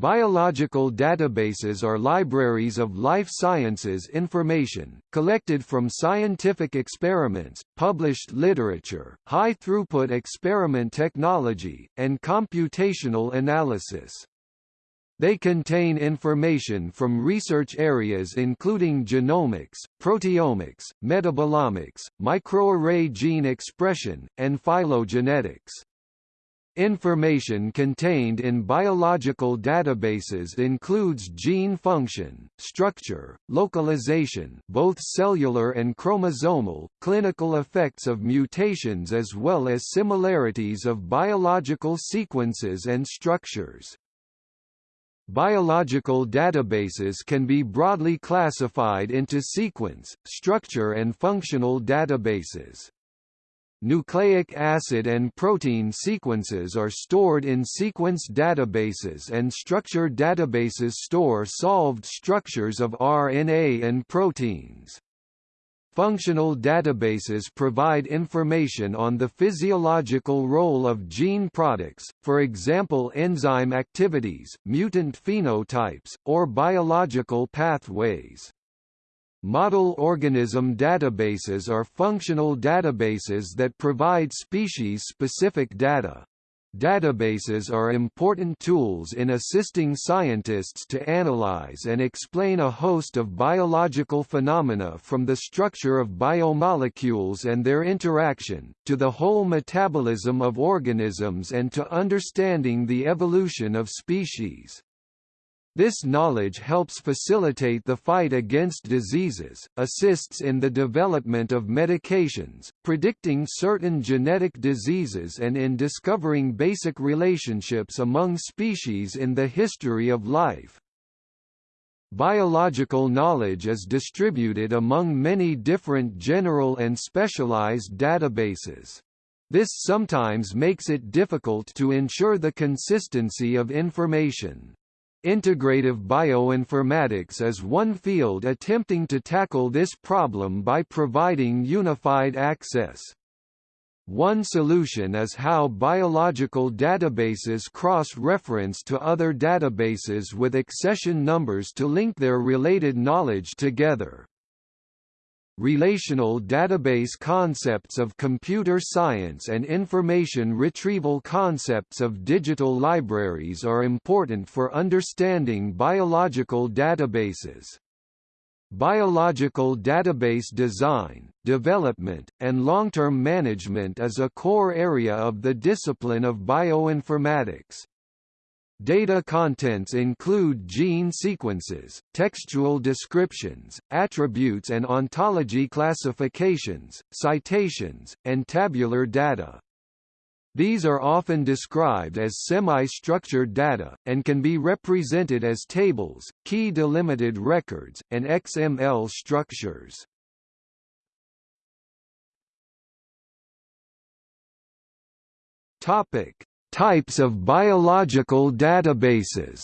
Biological databases are libraries of life sciences information, collected from scientific experiments, published literature, high-throughput experiment technology, and computational analysis. They contain information from research areas including genomics, proteomics, metabolomics, microarray gene expression, and phylogenetics. Information contained in biological databases includes gene function, structure, localization both cellular and chromosomal, clinical effects of mutations as well as similarities of biological sequences and structures. Biological databases can be broadly classified into sequence, structure and functional databases. Nucleic acid and protein sequences are stored in sequence databases and structure databases store solved structures of RNA and proteins. Functional databases provide information on the physiological role of gene products, for example enzyme activities, mutant phenotypes, or biological pathways. Model organism databases are functional databases that provide species-specific data. Databases are important tools in assisting scientists to analyze and explain a host of biological phenomena from the structure of biomolecules and their interaction, to the whole metabolism of organisms and to understanding the evolution of species. This knowledge helps facilitate the fight against diseases, assists in the development of medications, predicting certain genetic diseases and in discovering basic relationships among species in the history of life. Biological knowledge is distributed among many different general and specialized databases. This sometimes makes it difficult to ensure the consistency of information. Integrative bioinformatics is one field attempting to tackle this problem by providing unified access. One solution is how biological databases cross-reference to other databases with accession numbers to link their related knowledge together. Relational database concepts of computer science and information retrieval concepts of digital libraries are important for understanding biological databases. Biological database design, development, and long-term management is a core area of the discipline of bioinformatics. Data contents include gene sequences, textual descriptions, attributes and ontology classifications, citations, and tabular data. These are often described as semi-structured data, and can be represented as tables, key delimited records, and XML structures. Topic: Types of biological databases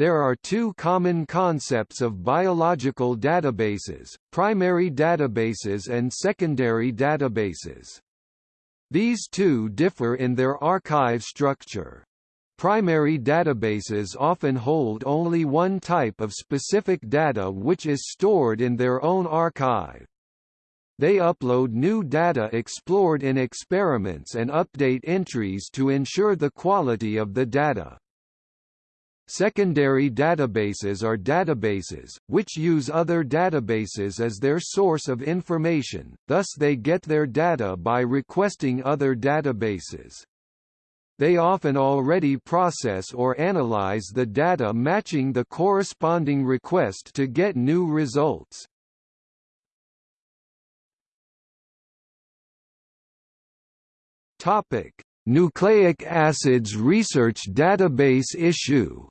There are two common concepts of biological databases, primary databases and secondary databases. These two differ in their archive structure. Primary databases often hold only one type of specific data which is stored in their own archive. They upload new data explored in experiments and update entries to ensure the quality of the data. Secondary databases are databases, which use other databases as their source of information, thus they get their data by requesting other databases. They often already process or analyze the data matching the corresponding request to get new results. Topic: Nucleic acids research database issue.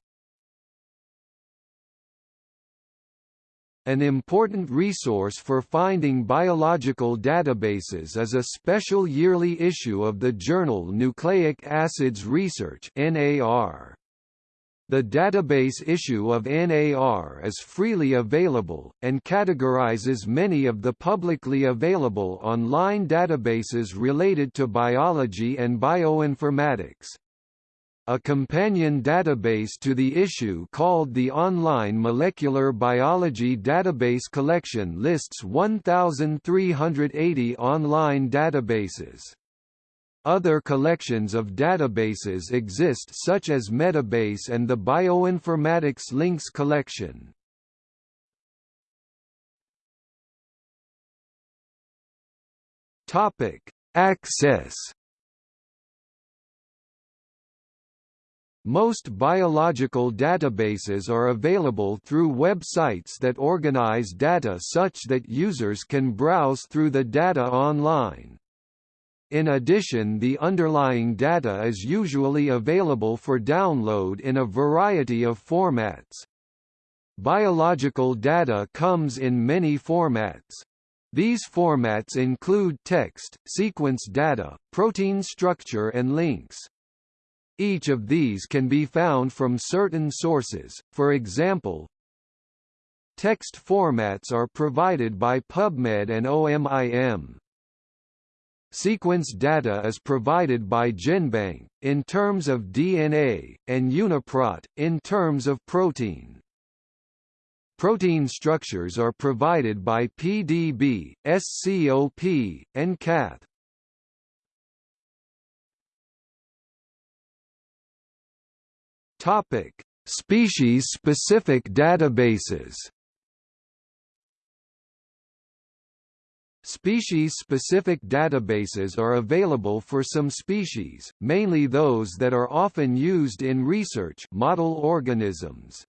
An important resource for finding biological databases is a special yearly issue of the journal Nucleic Acids Research (NAR). The database issue of NAR is freely available, and categorizes many of the publicly available online databases related to biology and bioinformatics. a companion database to the issue called the Online Molecular Biology Database Collection lists 1,380 online databases. Other collections of databases exist such as Metabase and the Bioinformatics Links collection. Topic: Access Most biological databases are available through websites that organize data such that users can browse through the data online. In addition the underlying data is usually available for download in a variety of formats. Biological data comes in many formats. These formats include text, sequence data, protein structure and links. Each of these can be found from certain sources, for example, Text formats are provided by PubMed and OMIM. Sequence data is provided by GenBank, in terms of DNA, and UniProt, in terms of protein. Protein structures are provided by PDB, SCOP, and CATH. Topic: Species-specific databases. Species-specific databases are available for some species, mainly those that are often used in research model organisms.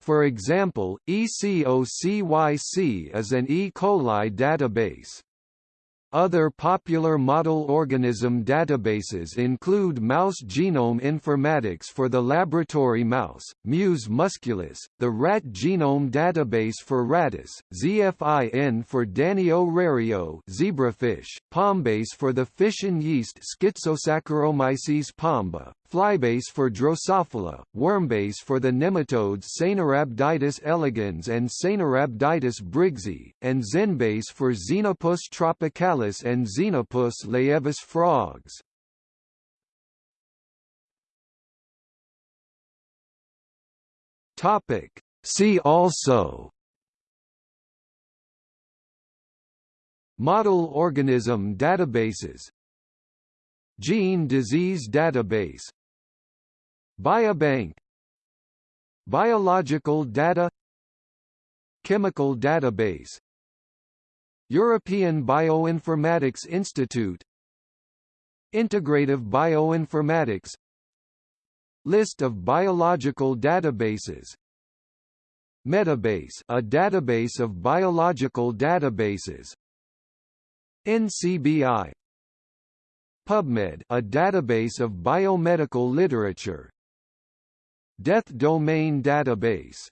For example, ECOCYC is an E. coli database. Other popular model organism databases include Mouse Genome Informatics for the laboratory mouse, Mus musculus, the Rat Genome Database for Rattus, ZFIN for Danio rerio zebrafish, Pombase for the fission yeast Schizosaccharomyces pombe, Flybase for Drosophila, Wormbase for the nematodes Caenorhabditis elegans and Caenorhabditis briggsae, and Xenbase for Xenopus tropicalis and Xenopus laevis frogs. Topic. See also Model organism databases Gene disease database Biobank Biological data Chemical database European Bioinformatics Institute Integrative bioinformatics List of biological databases Metabase a database of biological databases NCBI PubMed a database of biomedical literature Death Domain Database